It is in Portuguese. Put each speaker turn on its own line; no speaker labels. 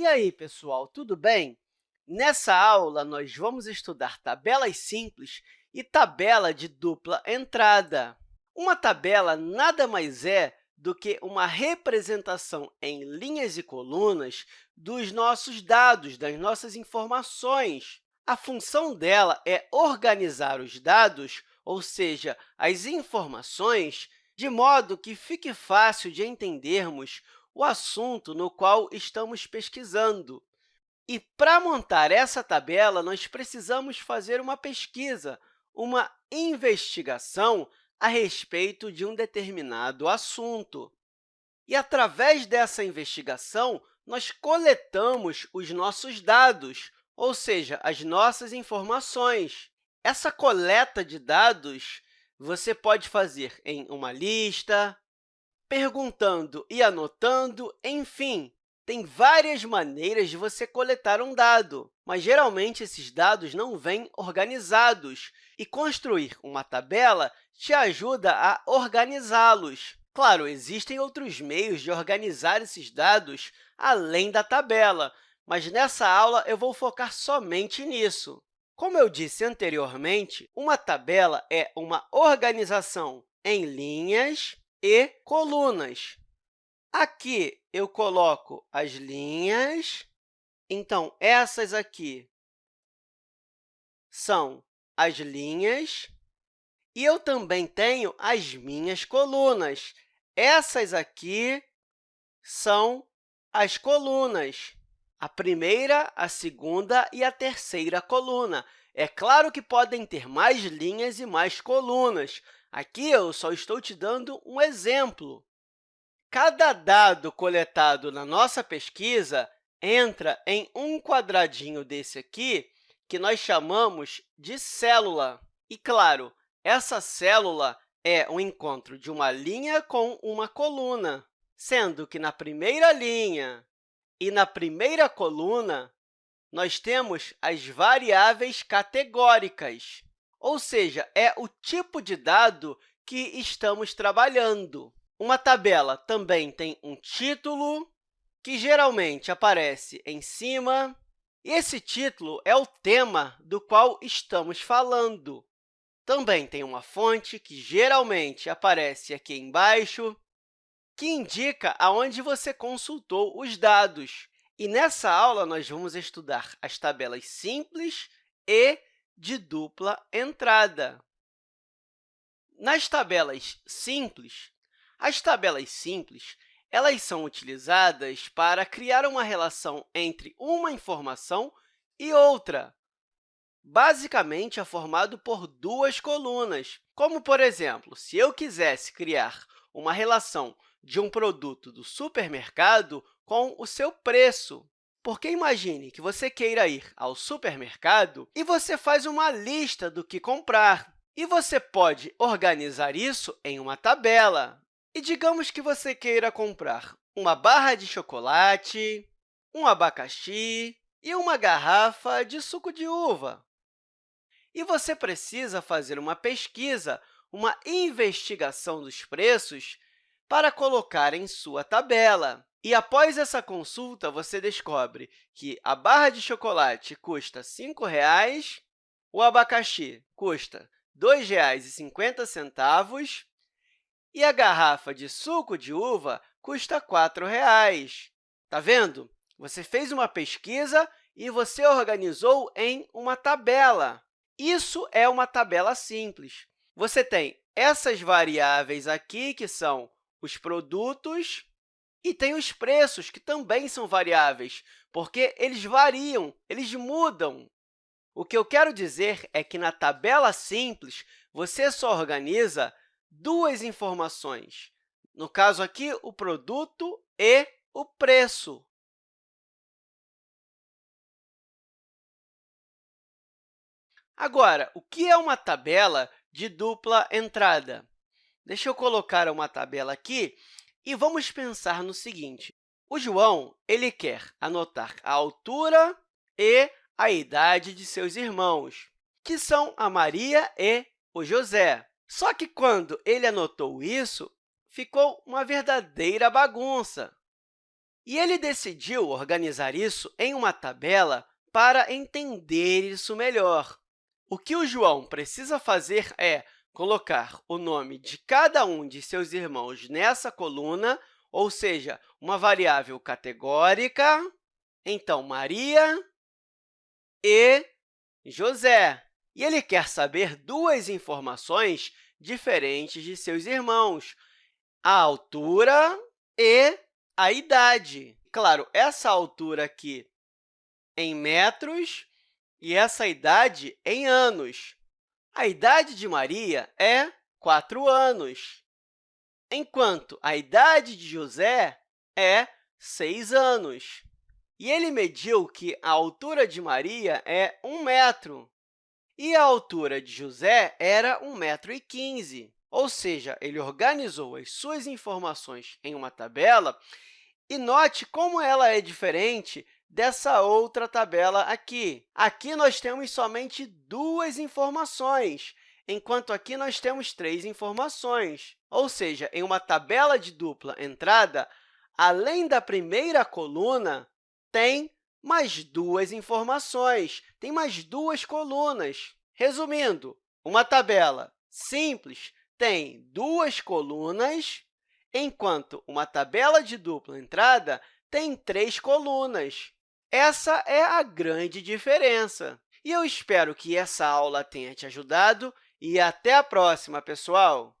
E aí, pessoal, tudo bem? Nessa aula, nós vamos estudar tabelas simples e tabela de dupla entrada. Uma tabela nada mais é do que uma representação em linhas e colunas dos nossos dados, das nossas informações. A função dela é organizar os dados, ou seja, as informações, de modo que fique fácil de entendermos o assunto no qual estamos pesquisando. E, para montar essa tabela, nós precisamos fazer uma pesquisa, uma investigação a respeito de um determinado assunto. E, através dessa investigação, nós coletamos os nossos dados, ou seja, as nossas informações. Essa coleta de dados você pode fazer em uma lista, perguntando e anotando, enfim, tem várias maneiras de você coletar um dado, mas geralmente esses dados não vêm organizados, e construir uma tabela te ajuda a organizá-los. Claro, existem outros meios de organizar esses dados além da tabela, mas nessa aula eu vou focar somente nisso. Como eu disse anteriormente, uma tabela é uma organização em linhas e colunas. Aqui eu coloco as linhas. Então, essas aqui são as linhas. E eu também tenho as minhas colunas. Essas aqui são as colunas, a primeira, a segunda e a terceira coluna. É claro que podem ter mais linhas e mais colunas, Aqui eu só estou te dando um exemplo. Cada dado coletado na nossa pesquisa entra em um quadradinho desse aqui, que nós chamamos de célula. E, claro, essa célula é o encontro de uma linha com uma coluna, sendo que na primeira linha e na primeira coluna, nós temos as variáveis categóricas ou seja, é o tipo de dado que estamos trabalhando. Uma tabela também tem um título, que geralmente aparece em cima, e esse título é o tema do qual estamos falando. Também tem uma fonte, que geralmente aparece aqui embaixo, que indica aonde você consultou os dados. E nessa aula, nós vamos estudar as tabelas simples e de dupla entrada. Nas tabelas simples, as tabelas simples elas são utilizadas para criar uma relação entre uma informação e outra. Basicamente, é formado por duas colunas, como, por exemplo, se eu quisesse criar uma relação de um produto do supermercado com o seu preço. Porque imagine que você queira ir ao supermercado e você faz uma lista do que comprar. E você pode organizar isso em uma tabela. E digamos que você queira comprar uma barra de chocolate, um abacaxi e uma garrafa de suco de uva. E você precisa fazer uma pesquisa, uma investigação dos preços para colocar em sua tabela. E, após essa consulta, você descobre que a barra de chocolate custa R$ 5,00, o abacaxi custa R$ 2,50 e a garrafa de suco de uva custa R$ 4,00. Está vendo? Você fez uma pesquisa e você organizou em uma tabela. Isso é uma tabela simples. Você tem essas variáveis aqui, que são os produtos e tem os preços, que também são variáveis, porque eles variam, eles mudam. O que eu quero dizer é que, na tabela simples, você só organiza duas informações. No caso aqui, o produto e o preço. Agora, o que é uma tabela de dupla entrada? Deixa eu colocar uma tabela aqui e vamos pensar no seguinte. O João ele quer anotar a altura e a idade de seus irmãos, que são a Maria e o José. Só que, quando ele anotou isso, ficou uma verdadeira bagunça. E ele decidiu organizar isso em uma tabela para entender isso melhor. O que o João precisa fazer é colocar o nome de cada um de seus irmãos nessa coluna, ou seja, uma variável categórica, então, Maria e José. E ele quer saber duas informações diferentes de seus irmãos, a altura e a idade. Claro, essa altura aqui em metros e essa idade em anos. A idade de Maria é 4 anos, enquanto a idade de José é 6 anos. E ele mediu que a altura de Maria é 1 metro e a altura de José era 1,15 metro. Ou seja, ele organizou as suas informações em uma tabela e note como ela é diferente dessa outra tabela aqui. Aqui nós temos somente duas informações, enquanto aqui nós temos três informações. Ou seja, em uma tabela de dupla entrada, além da primeira coluna, tem mais duas informações, tem mais duas colunas. Resumindo, uma tabela simples tem duas colunas, enquanto uma tabela de dupla entrada tem três colunas. Essa é a grande diferença. E eu espero que essa aula tenha te ajudado e até a próxima, pessoal!